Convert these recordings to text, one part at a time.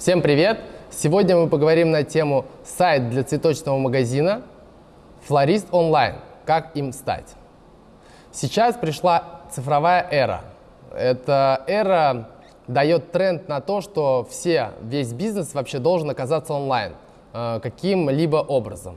Всем привет! Сегодня мы поговорим на тему сайт для цветочного магазина «Флорист онлайн. Как им стать?». Сейчас пришла цифровая эра. Эта эра дает тренд на то, что все, весь бизнес вообще должен оказаться онлайн э, каким-либо образом.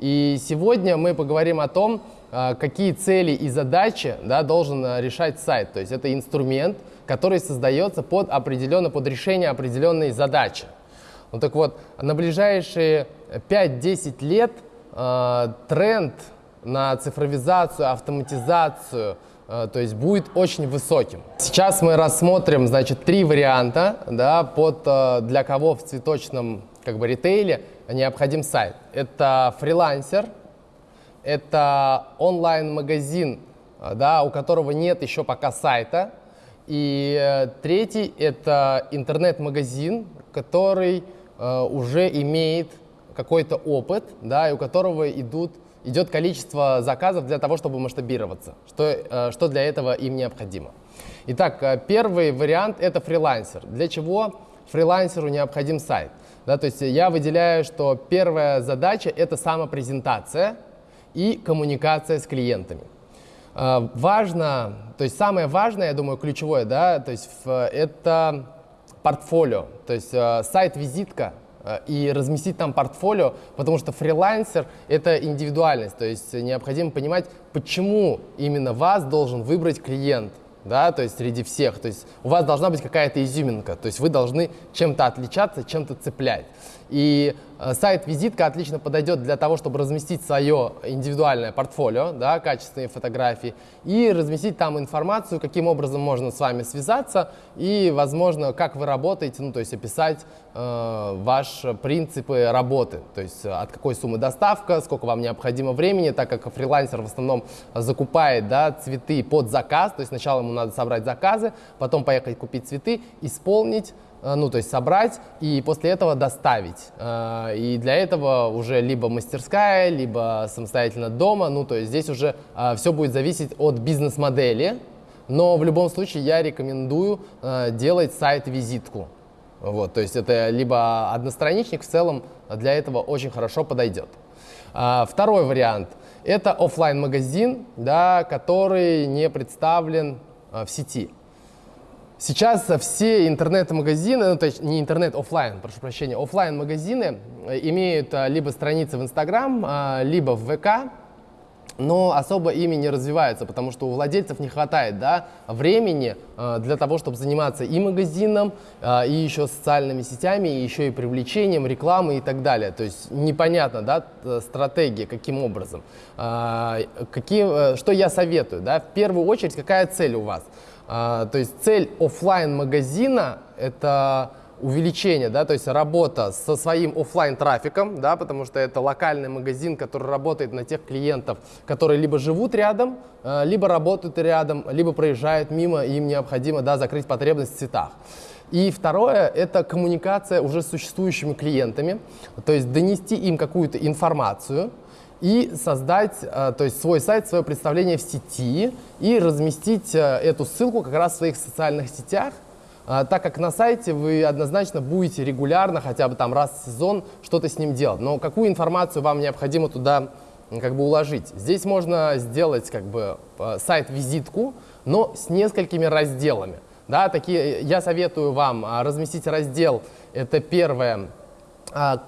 И сегодня мы поговорим о том, какие цели и задачи да, должен э, решать сайт. То есть это инструмент, который создается под определенно, под решение определенной задачи. Ну так вот, на ближайшие 5-10 лет э, тренд на цифровизацию, автоматизацию, э, то есть будет очень высоким. Сейчас мы рассмотрим, значит, три варианта, да, под, э, для кого в цветочном как бы ритейле необходим сайт. Это фрилансер, это онлайн-магазин, э, да, у которого нет еще пока сайта, и э, третий – это интернет-магазин, который э, уже имеет какой-то опыт, да, и у которого идут, идет количество заказов для того, чтобы масштабироваться, что, э, что для этого им необходимо. Итак, первый вариант – это фрилансер. Для чего фрилансеру необходим сайт? Да, то есть я выделяю, что первая задача – это самопрезентация и коммуникация с клиентами. Э, важно, то есть самое важное, я думаю, ключевое, да, то есть это портфолио, то есть э, сайт-визитка э, и разместить там портфолио, потому что фрилансер — это индивидуальность, то есть необходимо понимать, почему именно вас должен выбрать клиент, да, то есть среди всех, то есть у вас должна быть какая-то изюминка, то есть вы должны чем-то отличаться, чем-то цеплять. И э, сайт-визитка отлично подойдет для того, чтобы разместить свое индивидуальное портфолио, да, качественные фотографии, и разместить там информацию, каким образом можно с вами связаться, и, возможно, как вы работаете, ну, то есть описать э, ваши принципы работы, то есть от какой суммы доставка, сколько вам необходимо времени, так как фрилансер в основном закупает да, цветы под заказ, то есть сначала ему надо собрать заказы, потом поехать купить цветы, исполнить, Э, ну, то есть собрать и после этого доставить. Э, и для этого уже либо мастерская, либо самостоятельно дома, ну, то есть здесь уже э, все будет зависеть от бизнес-модели, но в любом случае я рекомендую делать сайт-визитку. Вот, то есть это либо одностраничник, в целом для этого очень хорошо подойдет. Второй вариант – это офлайн магазин да, который не представлен в сети. Сейчас все интернет-магазины, ну, то есть не интернет, офлайн, прошу прощения, офлайн магазины э, имеют а, либо страницы в Инстаграм, а, либо в ВК, но особо ими не развиваются, потому что у владельцев не хватает да, времени э, для того, чтобы заниматься и магазином, э, и еще социальными сетями, и еще и привлечением рекламы и так далее. То есть непонятно, да, стратегия, каким образом. Э, какие, что я советую? Да? В первую очередь, какая цель у вас? А, то есть цель офлайн магазина это увеличение, да, то есть работа со своим офлайн трафиком, да, потому что это локальный магазин, который работает на тех клиентов, которые либо живут рядом, а, либо работают рядом, либо проезжают мимо, и им необходимо, да, закрыть потребность в цветах. И второе – это коммуникация уже с существующими клиентами, то есть донести им какую-то информацию, и создать э, то есть свой сайт, свое представление в сети и разместить э, эту ссылку как раз в своих социальных сетях, э, так как на сайте вы однозначно будете регулярно, хотя бы там раз в сезон, что-то с ним делать. Но какую информацию вам необходимо туда как бы уложить? Здесь можно сделать как бы сайт-визитку, но с несколькими разделами. Да, такие, я советую вам разместить раздел, это первое,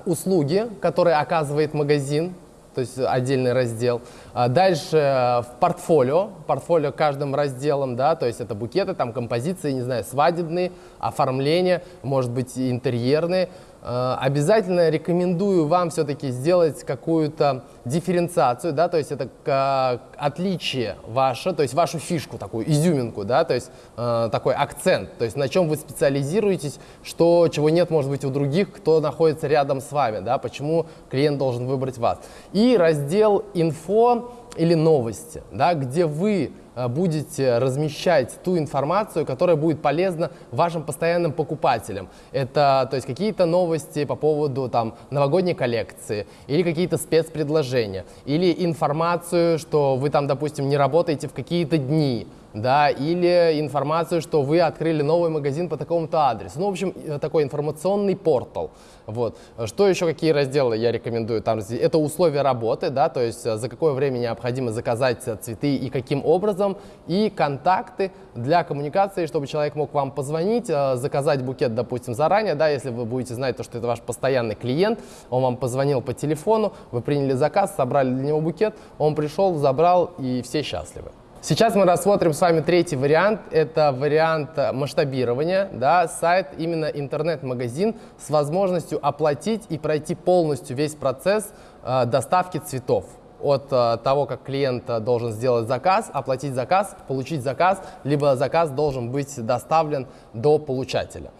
услуги, которые оказывает магазин, то есть отдельный раздел. А дальше э, в портфолио, портфолио каждым разделом, да, то есть это букеты, там композиции, не знаю, свадебные, оформление, может быть интерьерные. Э, обязательно рекомендую вам все-таки сделать какую-то дифференциацию, да, то есть это отличие ваше, то есть вашу фишку, такую изюминку, да, то есть э, такой акцент, то есть на чем вы специализируетесь, что, чего нет, может быть, у других, кто находится рядом с вами, да, почему клиент должен выбрать вас. И раздел «Инфо» или «Новости», да, где вы э, будете размещать ту информацию, которая будет полезна вашим постоянным покупателям. Это то есть какие-то новости по поводу там, новогодней коллекции или какие-то спецпредложения, или информацию, что вы там, допустим, не работаете в какие-то дни, да, или информацию, что вы открыли новый магазин по такому-то адресу. Ну, в общем, э, такой информационный портал. Вот. Что еще, какие разделы я рекомендую? Там, это условия работы, да, то есть э, за какое время необходимо заказать э, цветы и каким образом, и контакты для коммуникации, чтобы человек мог вам позвонить, заказать букет, допустим, заранее, да, если вы будете знать, то, что это ваш постоянный клиент, он вам позвонил по телефону, вы приняли заказ, собрали для него букет, он пришел, забрал, и все счастливы. Сейчас мы рассмотрим с вами третий вариант. Это вариант масштабирования. Да, сайт, именно интернет-магазин с возможностью оплатить и пройти полностью весь процесс э, доставки цветов от э, того, как клиент должен сделать заказ, оплатить заказ, получить заказ, либо заказ должен быть доставлен до получателя.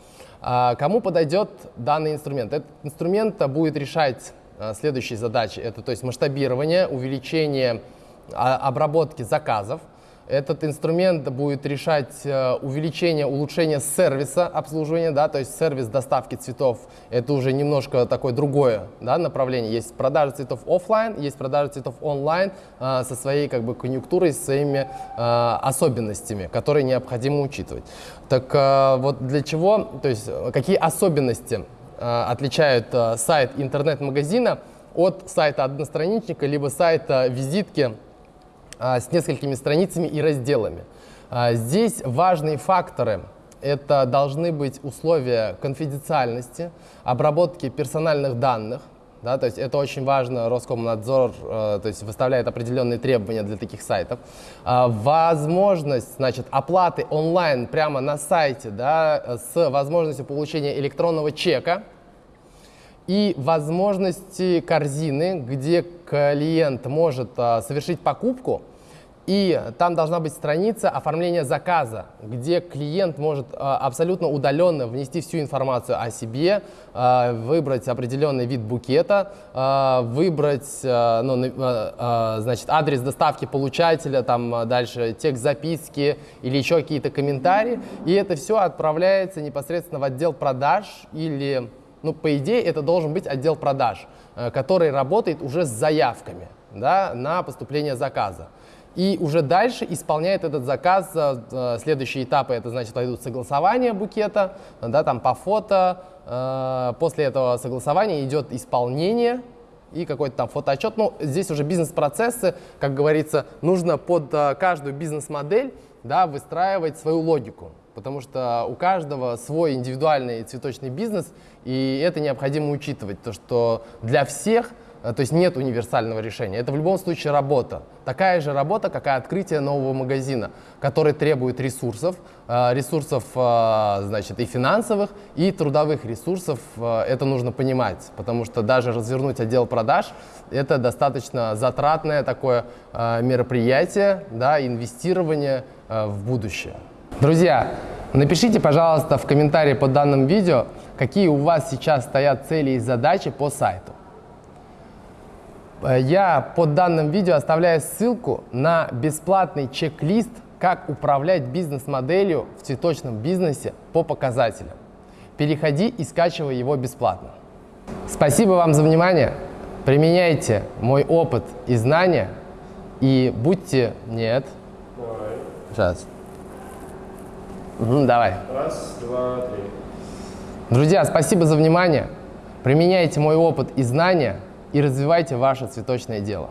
А кому подойдет данный инструмент? Этот инструмент будет решать э, следующие задачи. Это то есть масштабирование, увеличение а, обработки заказов, этот инструмент будет решать э, увеличение, улучшение сервиса обслуживания, да, то есть сервис доставки цветов. Это уже немножко такое другое да, направление. Есть продажа цветов офлайн, есть продажа цветов онлайн э, со своей как бы конъюнктурой, со своими э, особенностями, которые необходимо учитывать. Так вот для чего, то есть какие особенности отличают сайт интернет-магазина от сайта одностраничника либо сайта визитки с несколькими страницами и разделами. А, здесь важные факторы. Это должны быть условия конфиденциальности, обработки персональных данных, да, то есть это очень важно, Роскомнадзор э, то есть выставляет определенные требования для таких сайтов. Э, возможность значит, оплаты онлайн прямо на сайте да, с возможностью получения электронного чека, и возможности корзины, где клиент может а, совершить покупку, и там должна быть страница оформления заказа, где клиент может а, абсолютно удаленно внести всю информацию о себе, а, выбрать определенный вид букета, а, выбрать ну, значит, адрес доставки получателя, там дальше текст записки или еще какие-то комментарии. И это все отправляется непосредственно в отдел продаж или ну, по идее, это должен быть отдел продаж, э, который работает уже с заявками да, на поступление заказа. И уже дальше исполняет этот заказ. Э, э, следующие этапы, это значит, пойдут согласование букета, да, там по фото. После этого согласования идет исполнение и какой-то там фотоотчет. Ну, здесь уже бизнес-процессы, как говорится, нужно под каждую бизнес-модель да, выстраивать свою логику потому что у каждого свой индивидуальный цветочный бизнес, и это необходимо учитывать, то что для всех э, то есть нет универсального решения. Это в любом случае работа. Такая же работа, как и открытие нового магазина, который требует ресурсов, э, ресурсов э, значит, и финансовых, и трудовых ресурсов. Это нужно понимать, потому что даже развернуть отдел продаж – это достаточно затратное такое мероприятие, да, инвестирование в будущее. Друзья, напишите, пожалуйста, в комментарии под данным видео, какие у вас сейчас стоят цели и задачи по сайту. Э, я под данным видео оставляю ссылку на бесплатный чек-лист, как управлять бизнес-моделью в цветочном бизнесе по показателям. Переходи и скачивай его бесплатно. Спасибо вам за внимание. Применяйте мой опыт и знания и будьте... Нет. Давай. Сейчас. Угу, давай. Раз, два, три. Друзья, спасибо за внимание. Применяйте мой опыт и знания и развивайте ваше цветочное дело.